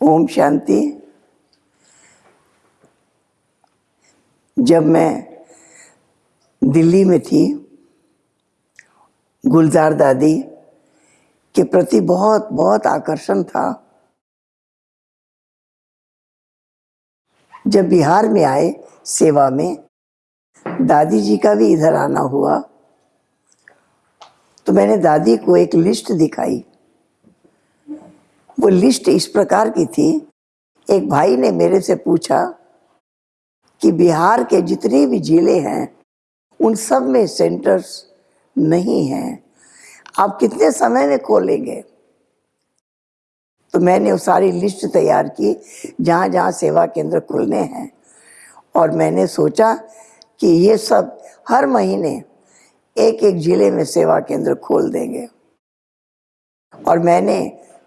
ओम शांति। जब मैं दिल्ली में थी, गुलजार दादी के प्रति बहुत बहुत आकर्षण था। जब बिहार में आए सेवा में, दादी जी का भी इधर आना हुआ तो मैंने दादी को एक लिस्ट दिखाई। वो लिस्ट इस प्रकार की थी। एक भाई ने मेरे से पूछा कि बिहार के जितने भी ज़िले हैं, उन सब में सेंटर्स नहीं हैं। आप कितने समय में खोलेंगे? तो मैंने वो सारी लिस्ट तैयार की, जहाँ जहाँ सेवा केंद्र खुलने हैं। और मैंने सोचा कि ये सब हर महीने एक एक ज़िले में सेवा केंद्र खोल देंगे। और मैंने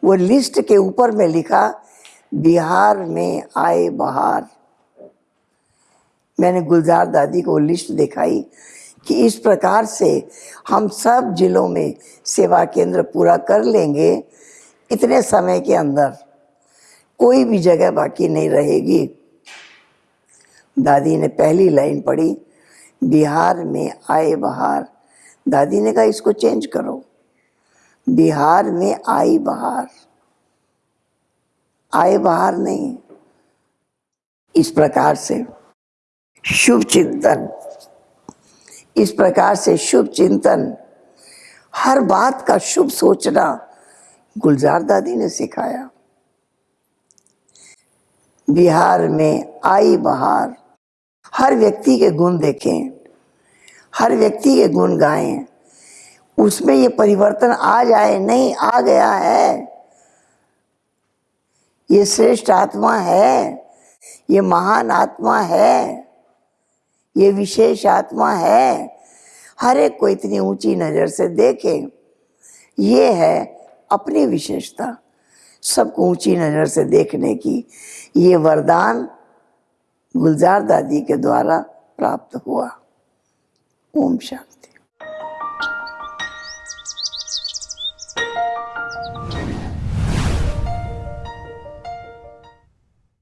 वो लिस्ट के ऊपर में लिखा, बिहार में आए बहार। मैंने गुलजार दादी को लिस्ट दिखाई कि इस प्रकार से हम सब जिलों में सेवा केंद्र पूरा कर लेंगे इतने समय के अंदर। कोई भी जगह बाकी नहीं रहेगी। दादी ने पहली लाइन पढ़ी, बिहार में आए बहार। दादी ने कहा, इसको चेंज करो। बिहार में आई बहार। आए बहार नहीं। इस प्रकार से शुभ चिंतन। इस प्रकार से शुभ चिंतन। हर बात का शुभ सोचना गुलजार दादी ने सिखाया। बिहार में आई बहार। हर व्यक्ति के गुण देखें। हर व्यक्ति के गुण गाएँ। उसमें ये परिवर्तन आ जाए, नहीं आ गया है। ये श्रेष्ठ आत्मा है, ये महान आत्मा है, ये विशेष आत्मा है। हर एक को इतनी ऊँची नज़र से देखें, ये है अपनी विशेषता। सबको ऊँची नज़र से देखने की ये वरदान गुलजार दादी के द्वारा प्राप्त हुआ। ओम शांति।